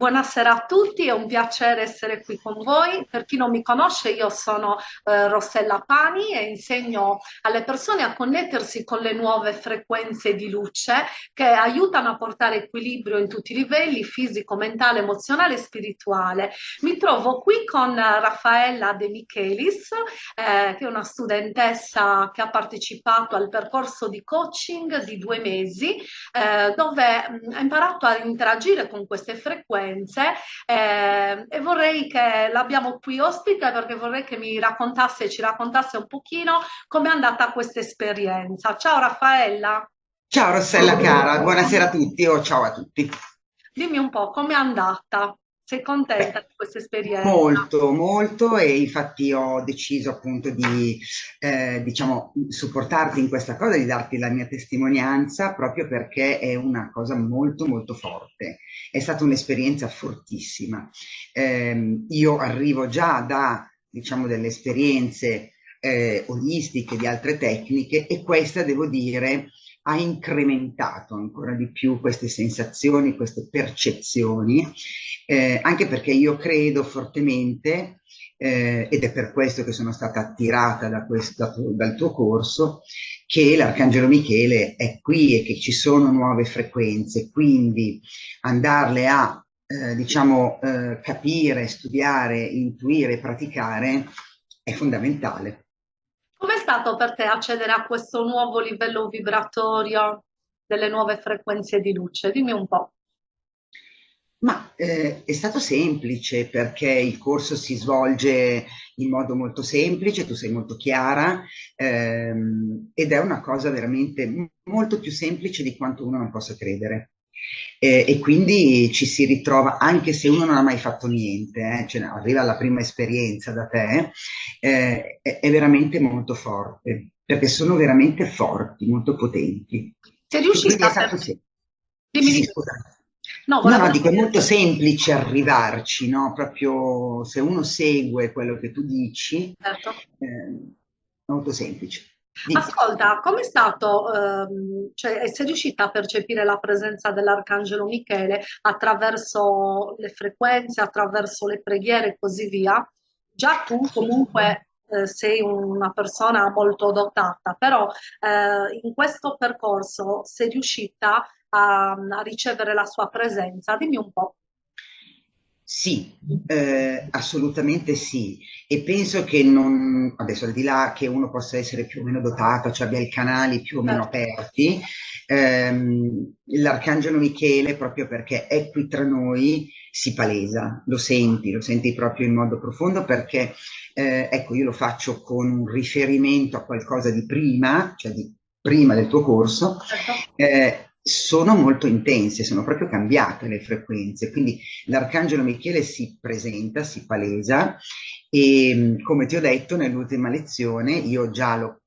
Buonasera a tutti, è un piacere essere qui con voi. Per chi non mi conosce, io sono eh, Rossella Pani e insegno alle persone a connettersi con le nuove frequenze di luce che aiutano a portare equilibrio in tutti i livelli, fisico, mentale, emozionale e spirituale. Mi trovo qui con Raffaella De Michelis, eh, che è una studentessa che ha partecipato al percorso di coaching di due mesi, eh, dove mh, ha imparato a interagire con queste frequenze esperienze eh, e vorrei che l'abbiamo qui ospite perché vorrei che mi raccontasse, ci raccontasse un pochino come è andata questa esperienza. Ciao Raffaella. Ciao Rossella cara, buonasera a tutti o ciao a tutti. Dimmi un po' com'è andata. Sei contenta Beh, di questa esperienza? Molto, molto e infatti ho deciso appunto di, eh, diciamo, supportarti in questa cosa, di darti la mia testimonianza proprio perché è una cosa molto, molto forte. È stata un'esperienza fortissima. Eh, io arrivo già da, diciamo, delle esperienze eh, olistiche, di altre tecniche e questa, devo dire, ha incrementato ancora di più queste sensazioni, queste percezioni, eh, anche perché io credo fortemente, eh, ed è per questo che sono stata attirata da questo, dal tuo corso, che l'Arcangelo Michele è qui e che ci sono nuove frequenze, quindi andarle a eh, diciamo, eh, capire, studiare, intuire, praticare è fondamentale. Stato per te accedere a questo nuovo livello vibratorio delle nuove frequenze di luce? Dimmi un po'. Ma eh, è stato semplice perché il corso si svolge in modo molto semplice, tu sei molto chiara ehm, ed è una cosa veramente molto più semplice di quanto uno non possa credere eh, e quindi ci si ritrova anche se uno non ha mai fatto niente, eh, cioè, arriva alla prima esperienza da te, eh, è, è, veramente molto forte, perché sono veramente forti, molto potenti. Sei riuscita a... Stato... Sì. Dimmi, sì, No, no, no, dico, è molto semplice arrivarci, no? Proprio se uno segue quello che tu dici, certo. eh, molto semplice. Ascolta, com'è stato, ehm, cioè sei riuscita a percepire la presenza dell'Arcangelo Michele attraverso le frequenze, attraverso le preghiere e così via? Già tu comunque eh, sei una persona molto dotata, però eh, in questo percorso sei riuscita a, a ricevere la sua presenza. Dimmi un po'. Sì, eh, assolutamente sì. E penso che non, adesso al di là che uno possa essere più o meno dotato, cioè abbia i canali più o meno certo. aperti, ehm, l'Arcangelo Michele, proprio perché è qui tra noi, si palesa, lo senti, lo senti proprio in modo profondo perché, eh, ecco, io lo faccio con un riferimento a qualcosa di prima, cioè di prima del tuo corso, certo. eh, sono molto intense, sono proprio cambiate le frequenze, quindi l'Arcangelo Michele si presenta, si palesa e come ti ho detto nell'ultima lezione io già lo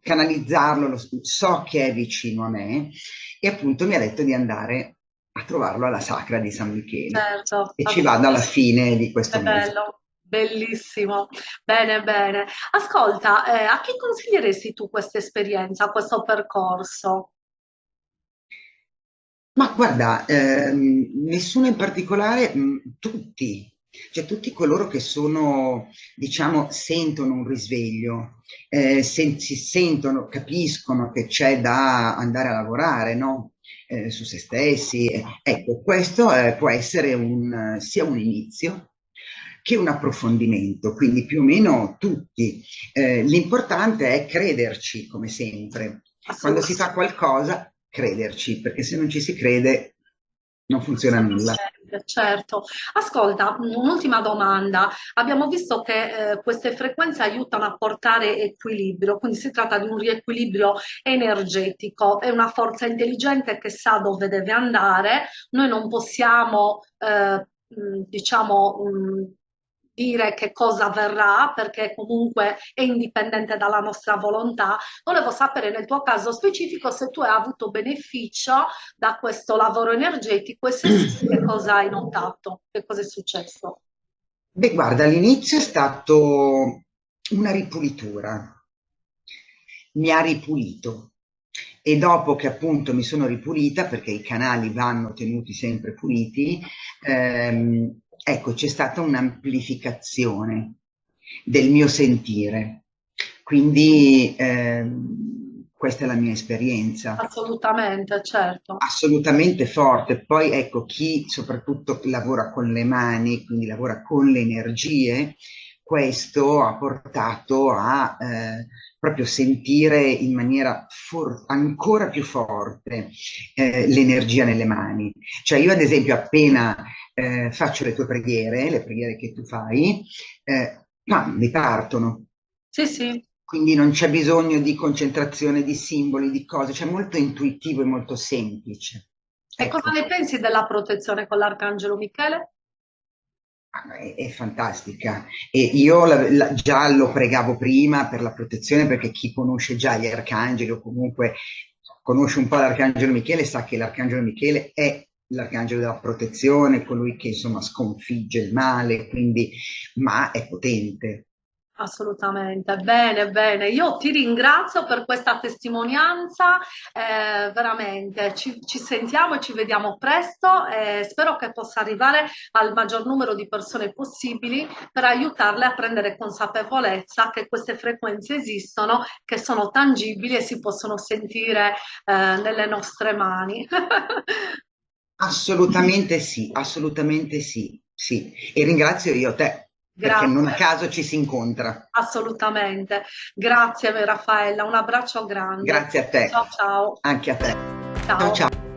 canalizzarlo, lo, so che è vicino a me e appunto mi ha detto di andare a trovarlo alla Sacra di San Michele certo, e ci vado alla fine di questo è mese. Bello. Bellissimo, bene, bene. Ascolta, eh, a chi consiglieresti tu questa esperienza, questo percorso? Ma guarda, ehm, nessuno in particolare, mh, tutti, cioè tutti coloro che sono, diciamo, sentono un risveglio, eh, sen si sentono, capiscono che c'è da andare a lavorare, no? Eh, su se stessi. Ecco, questo eh, può essere un, sia un inizio che un approfondimento, quindi più o meno tutti. Eh, l'importante è crederci, come sempre. Quando si fa qualcosa, crederci, perché se non ci si crede non funziona nulla. Certo. Ascolta, un'ultima domanda. Abbiamo visto che eh, queste frequenze aiutano a portare equilibrio, quindi si tratta di un riequilibrio energetico, è una forza intelligente che sa dove deve andare. Noi non possiamo, eh, diciamo, mh, dire che cosa avverrà perché comunque è indipendente dalla nostra volontà. Volevo sapere nel tuo caso specifico se tu hai avuto beneficio da questo lavoro energetico e se sì, che cosa hai notato, che cosa è successo. Beh, guarda, all'inizio è stato una ripulitura, mi ha ripulito e dopo che appunto mi sono ripulita, perché i canali vanno tenuti sempre puliti, ehm, ecco, c'è stata un'amplificazione del mio sentire. Quindi ehm, questa è la mia esperienza. Assolutamente, certo. Assolutamente forte. Poi ecco, chi soprattutto lavora con le mani, quindi lavora con le energie, questo ha portato a eh, proprio sentire in maniera ancora più forte eh, l'energia nelle mani. Cioè io ad esempio appena eh, faccio le tue preghiere, le preghiere che tu fai, eh, ma mi partono. Sì, sì. Quindi non c'è bisogno di concentrazione, di simboli, di cose, cioè molto intuitivo e molto semplice. E ecco. cosa ne pensi della protezione con l'Arcangelo Michele? Ah, è, è, fantastica e io la, la, già lo pregavo prima per la protezione perché chi conosce già gli arcangeli o comunque conosce un po' l'arcangelo Michele sa che l'arcangelo Michele è l'arcangelo della protezione, colui che insomma sconfigge il male, quindi ma è potente. Assolutamente, bene, bene. Io ti ringrazio per questa testimonianza, eh, veramente ci, ci, sentiamo e ci vediamo presto e spero che possa arrivare al maggior numero di persone possibili per aiutarle a prendere consapevolezza che queste frequenze esistono, che sono tangibili e si possono sentire eh, nelle nostre mani. assolutamente sì, assolutamente sì, sì. E ringrazio io te perché non a caso ci si incontra. Assolutamente. Grazie Raffaella, un abbraccio grande. Grazie a te. Ciao ciao. Anche a te. Ciao ciao. ciao.